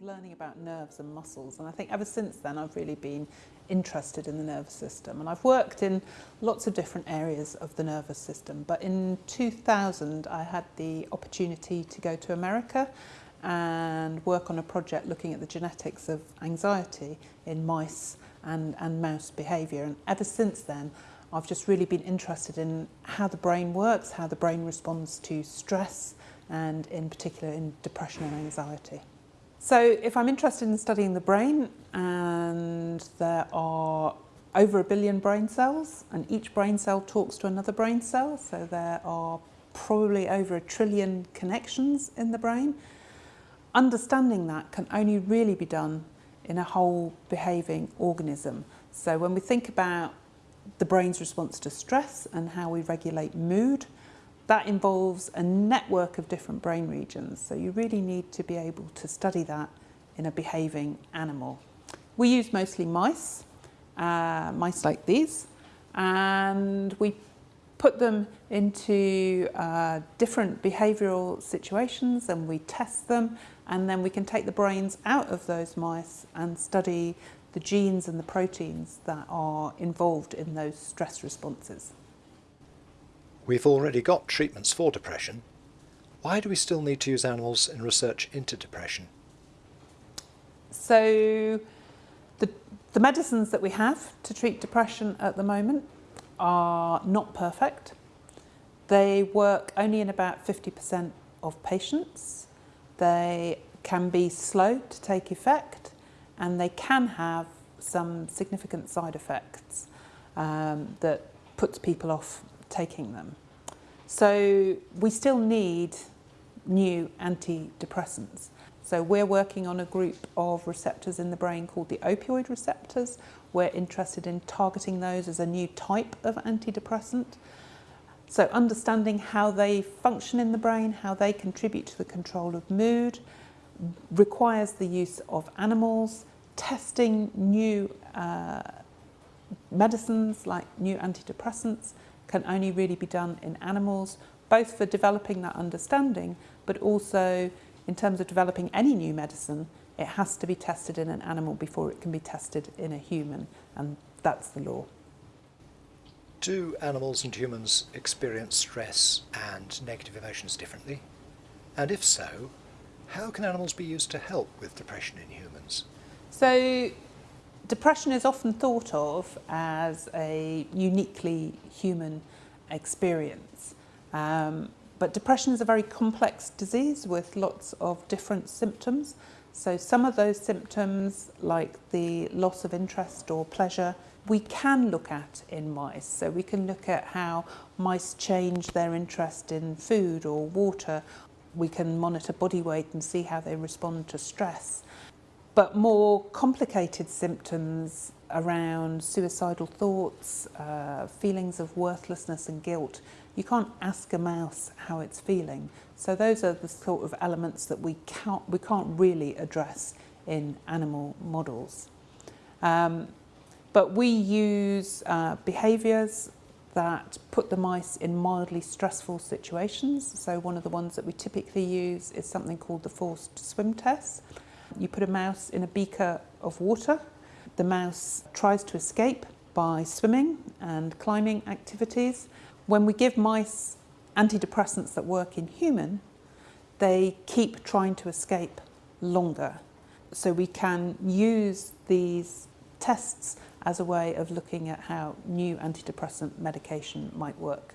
learning about nerves and muscles and I think ever since then I've really been interested in the nervous system and I've worked in lots of different areas of the nervous system but in 2000 I had the opportunity to go to America and work on a project looking at the genetics of anxiety in mice and, and mouse behaviour and ever since then I've just really been interested in how the brain works, how the brain responds to stress and in particular in depression and anxiety. So if I'm interested in studying the brain and there are over a billion brain cells and each brain cell talks to another brain cell so there are probably over a trillion connections in the brain understanding that can only really be done in a whole behaving organism. So when we think about the brain's response to stress and how we regulate mood that involves a network of different brain regions, so you really need to be able to study that in a behaving animal. We use mostly mice, uh, mice like these, and we put them into uh, different behavioural situations and we test them and then we can take the brains out of those mice and study the genes and the proteins that are involved in those stress responses. We've already got treatments for depression. Why do we still need to use animals in research into depression? So the, the medicines that we have to treat depression at the moment are not perfect. They work only in about 50% of patients. They can be slow to take effect and they can have some significant side effects um, that puts people off taking them. So we still need new antidepressants. So we're working on a group of receptors in the brain called the opioid receptors. We're interested in targeting those as a new type of antidepressant. So understanding how they function in the brain, how they contribute to the control of mood, requires the use of animals, testing new uh, medicines like new antidepressants, can only really be done in animals, both for developing that understanding, but also in terms of developing any new medicine, it has to be tested in an animal before it can be tested in a human, and that's the law. Do animals and humans experience stress and negative emotions differently? And if so, how can animals be used to help with depression in humans? So Depression is often thought of as a uniquely human experience. Um, but depression is a very complex disease with lots of different symptoms. So some of those symptoms, like the loss of interest or pleasure, we can look at in mice. So we can look at how mice change their interest in food or water. We can monitor body weight and see how they respond to stress but more complicated symptoms around suicidal thoughts, uh, feelings of worthlessness and guilt. You can't ask a mouse how it's feeling. So those are the sort of elements that we can't, we can't really address in animal models. Um, but we use uh, behaviours that put the mice in mildly stressful situations. So one of the ones that we typically use is something called the forced swim test. You put a mouse in a beaker of water. The mouse tries to escape by swimming and climbing activities. When we give mice antidepressants that work in human, they keep trying to escape longer. So we can use these tests as a way of looking at how new antidepressant medication might work.